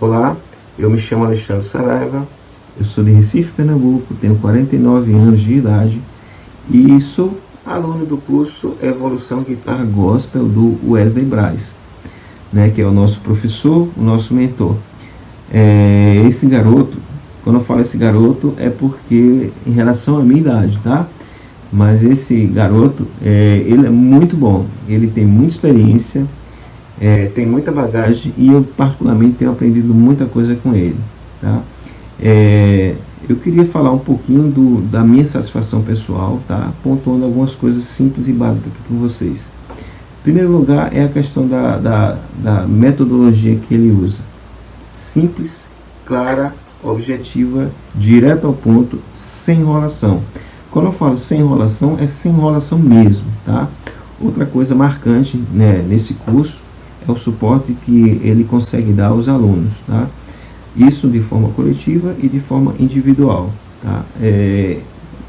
Olá, eu me chamo Alexandre Saraiva, eu sou de Recife, Pernambuco, tenho 49 anos de idade e sou aluno do curso Evolução Guitarra Gospel do Wesley Braz, né, que é o nosso professor, o nosso mentor. É, esse garoto, quando eu falo esse garoto, é porque em relação à minha idade, tá? Mas esse garoto, é, ele é muito bom, ele tem muita experiência, é, tem muita bagagem e eu particularmente tenho aprendido muita coisa com ele. Tá? É, eu queria falar um pouquinho do, da minha satisfação pessoal, tá? pontuando algumas coisas simples e básicas aqui com vocês. Em primeiro lugar é a questão da, da, da metodologia que ele usa. Simples, clara, objetiva, direto ao ponto, sem enrolação. Quando eu falo sem enrolação, é sem enrolação mesmo, tá? Outra coisa marcante né, nesse curso é o suporte que ele consegue dar aos alunos, tá? Isso de forma coletiva e de forma individual, tá? É,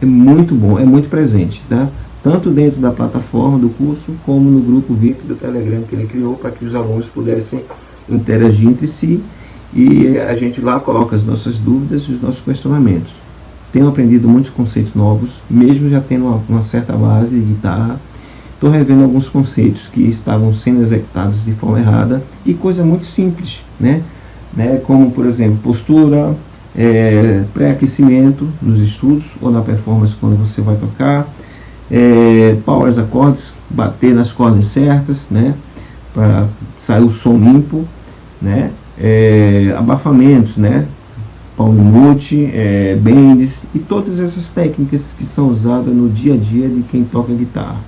é muito bom, é muito presente, tá? Tanto dentro da plataforma do curso, como no grupo VIP do Telegram que ele criou para que os alunos pudessem interagir entre si e a gente lá coloca as nossas dúvidas e os nossos questionamentos. Tenho aprendido muitos conceitos novos, mesmo já tendo uma, uma certa base de guitarra, estou revendo alguns conceitos que estavam sendo executados de forma errada e coisa muito simples, né? né? Como, por exemplo, postura, é, pré-aquecimento nos estudos ou na performance quando você vai tocar, é, powers acordes, bater nas cordas certas, né? Para sair o som limpo, né? É, abafamentos, né? Palm mute, é, bends e todas essas técnicas que são usadas no dia a dia de quem toca guitarra.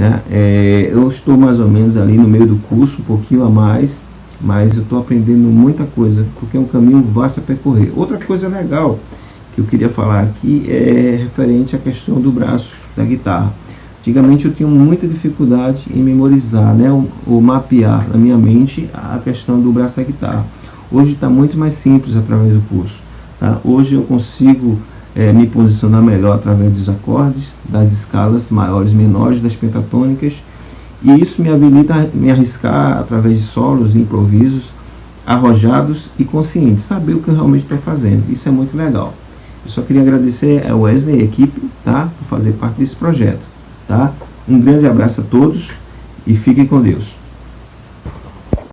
Né? É, eu estou mais ou menos ali no meio do curso, um pouquinho a mais, mas eu estou aprendendo muita coisa, porque é um caminho vasto a percorrer. Outra coisa legal que eu queria falar aqui é referente à questão do braço da guitarra. Antigamente eu tinha muita dificuldade em memorizar, né, ou, mapear na minha mente a questão do braço da guitarra. Hoje está muito mais simples através do curso. Tá? Hoje eu consigo é, me posicionar melhor através dos acordes, das escalas maiores e menores, das pentatônicas, e isso me habilita a me arriscar através de solos, improvisos, arrojados e conscientes, saber o que eu realmente estou fazendo. Isso é muito legal. Eu só queria agradecer a Wesley e a equipe tá, por fazer parte desse projeto. Tá? Um grande abraço a todos e fiquem com Deus.